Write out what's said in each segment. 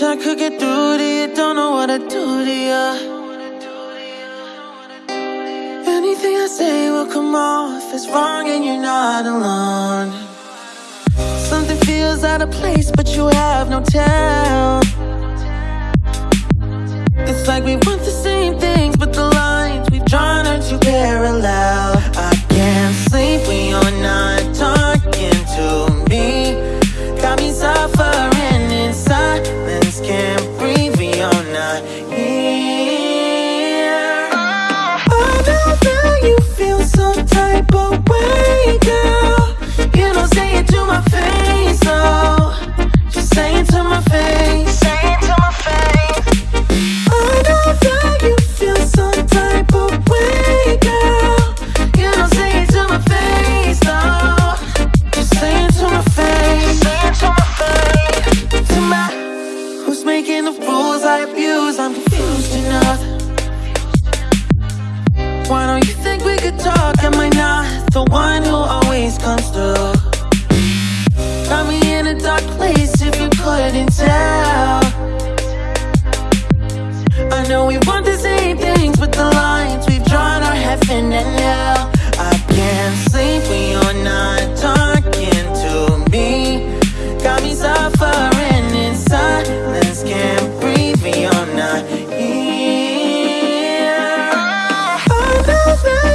Wish I could get through to you, don't know what to do to you. Anything I say will come off as wrong, and you're not alone. Something feels out of place, but you have no tell. people. always comes through. Found me in a dark place if you couldn't tell. I know we want the same things But the lines we've drawn are heaven and hell I can't sleep when you're not talking to me. Got me suffering in silence Can't breathe when you're not here. I love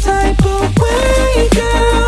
type of way, girl.